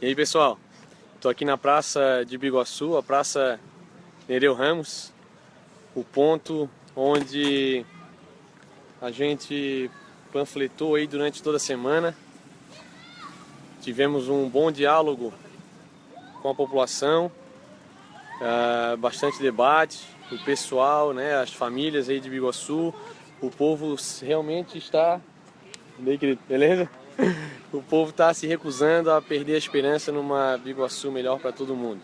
E aí pessoal, estou aqui na praça de Biguaçu, a praça Nereu Ramos, o ponto onde a gente panfletou aí durante toda a semana. Tivemos um bom diálogo com a população, uh, bastante debate, o pessoal, né, as famílias aí de Biguaçu, o povo realmente está... Beleza? o povo está se recusando a perder a esperança numa Biguaçu melhor para todo mundo.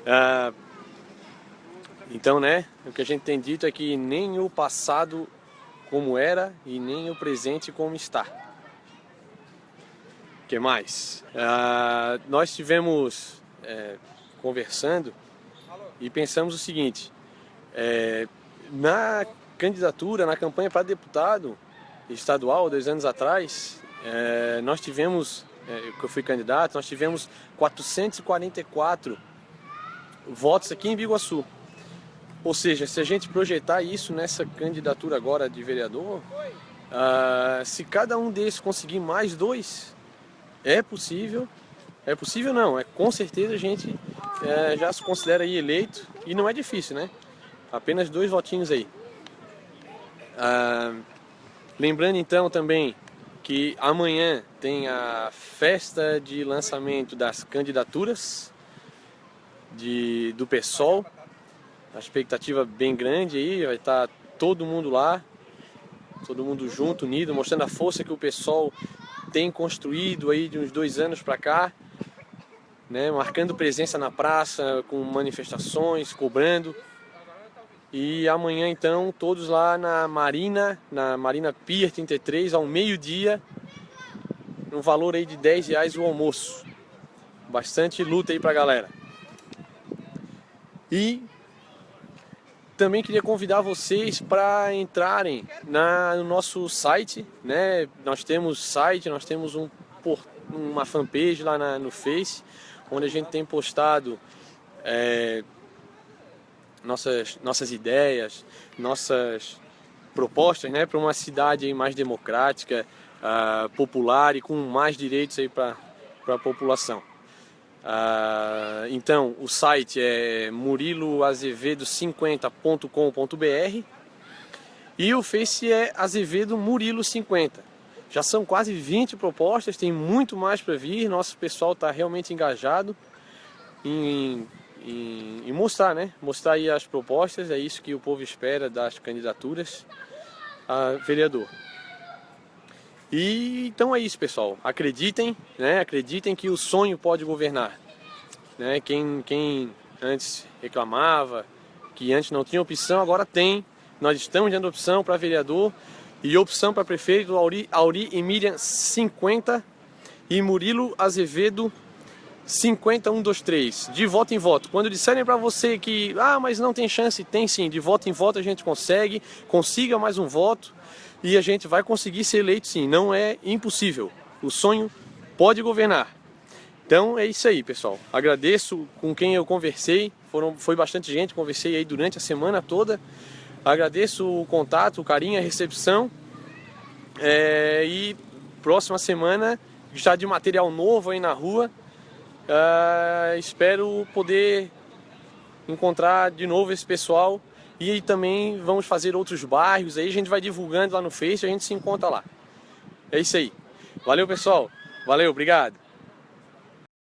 Uh, então, né, o que a gente tem dito é que nem o passado como era e nem o presente como está. O que mais? Uh, nós tivemos é, conversando e pensamos o seguinte, é, na candidatura, na campanha para deputado estadual, dois anos atrás, é, nós tivemos, é, que eu fui candidato, nós tivemos 444 votos aqui em Biguaçu. Ou seja, se a gente projetar isso nessa candidatura agora de vereador, uh, se cada um desses conseguir mais dois, é possível, é possível não, é com certeza a gente é, já se considera aí eleito e não é difícil, né? Apenas dois votinhos aí. Uh, lembrando então também que amanhã tem a festa de lançamento das candidaturas de, do PSOL, a expectativa bem grande aí, vai estar tá todo mundo lá, todo mundo junto, unido, mostrando a força que o pessoal tem construído aí de uns dois anos para cá, né, marcando presença na praça, com manifestações, cobrando. E amanhã então todos lá na Marina, na Marina Pier 33, ao meio-dia, no valor aí de 10 reais o almoço. Bastante luta aí pra galera. E também queria convidar vocês para entrarem na, no nosso site, né? Nós temos site, nós temos um, uma fanpage lá na, no Face, onde a gente tem postado é, nossas, nossas ideias, nossas propostas né, para uma cidade mais democrática, uh, popular e com mais direitos para a população. Ah, então, o site é muriloazevedo50.com.br e o Face é Azevedo Murilo 50. Já são quase 20 propostas, tem muito mais para vir, nosso pessoal está realmente engajado em, em, em, mostrar, né? Mostrar aí as propostas, é isso que o povo espera das candidaturas a vereador. E então é isso, pessoal. Acreditem, né? Acreditem que o sonho pode governar. Né? Quem, quem antes reclamava, que antes não tinha opção, agora tem. Nós estamos dando opção para vereador e opção para prefeito Auri, Auri e Miriam 50 e Murilo Azevedo 50123, de voto em voto. Quando disserem para você que, ah, mas não tem chance, tem sim, de voto em voto a gente consegue, consiga mais um voto e a gente vai conseguir ser eleito sim, não é impossível. O sonho pode governar. Então é isso aí, pessoal. Agradeço com quem eu conversei, foram, foi bastante gente, conversei aí durante a semana toda. Agradeço o contato, o carinho, a recepção. É, e próxima semana já de material novo aí na rua. Uh, espero poder encontrar de novo esse pessoal e também vamos fazer outros bairros aí, a gente vai divulgando lá no Face, a gente se encontra lá. É isso aí. Valeu, pessoal. Valeu, obrigado.